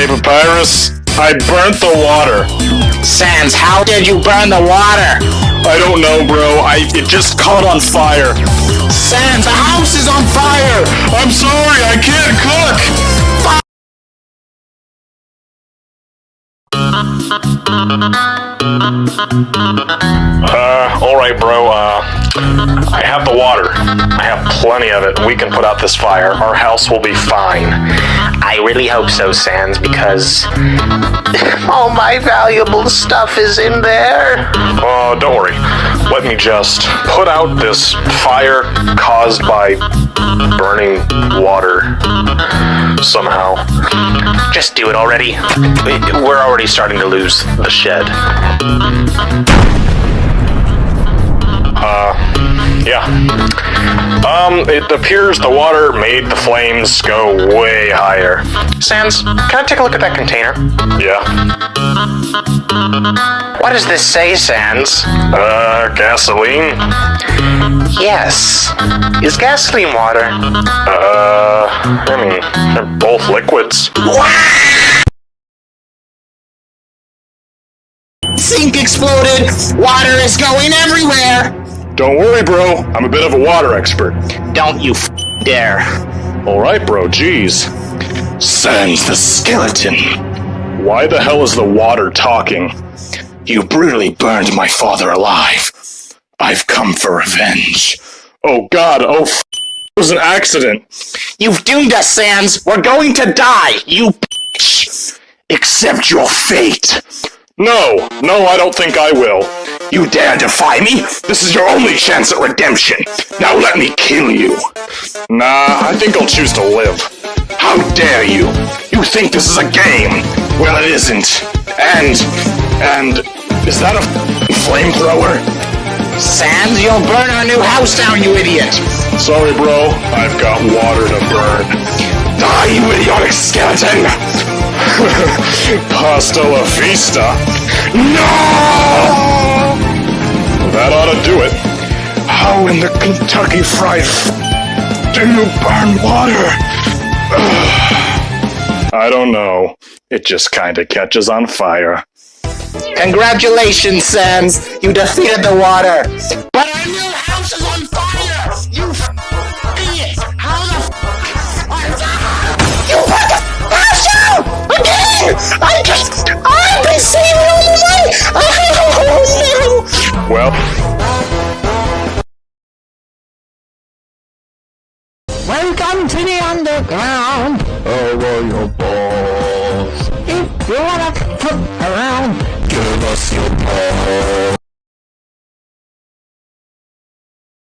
Hey, Papyrus, I burnt the water. Sans, how did you burn the water? I don't know, bro. I it just caught on fire. Sans, the house is on fire! I'm sorry, I can't cook. Uh, alright, bro. Uh, I have the water. I have plenty of it. We can put out this fire. Our house will be fine. I really hope so, Sans, because all my valuable stuff is in there. Uh, don't worry. Let me just put out this fire caused by burning water somehow. Just do it already. We're already starting to lose the shed. Yeah. Um, it appears the water made the flames go way higher. Sans, can I take a look at that container? Yeah. What does this say, Sans? Uh, gasoline? Yes. Is gasoline water? Uh, I mean, they're both liquids. Sink exploded! Water is going everywhere! Don't worry, bro. I'm a bit of a water expert. Don't you f- dare. Alright, bro, jeez. Sans the skeleton. Why the hell is the water talking? You brutally burned my father alive. I've come for revenge. Oh god, oh f- it was an accident. You've doomed us, Sans! We're going to die! You bitch! Accept your fate. No, no, I don't think I will. You dare defy me? This is your only chance at redemption. Now let me kill you. Nah, I think I'll choose to live. How dare you? You think this is a game? Well, it isn't. And, and, is that a flamethrower? Sans, you'll burn our new house down, you idiot! Sorry, bro. I've got water to burn. Die, you idiotic skeleton! Pasta la vista. No! How in the Kentucky Fried F- do you burn water? I don't know. It just kinda catches on fire. Congratulations, Sans! You defeated the water! But our new house is on fire! You f- idiot! How the f- are the- You put the house out! Again! I just- I've been saving all the money! Oh no! Well, Welcome to the underground. How oh, are your boss? If you wanna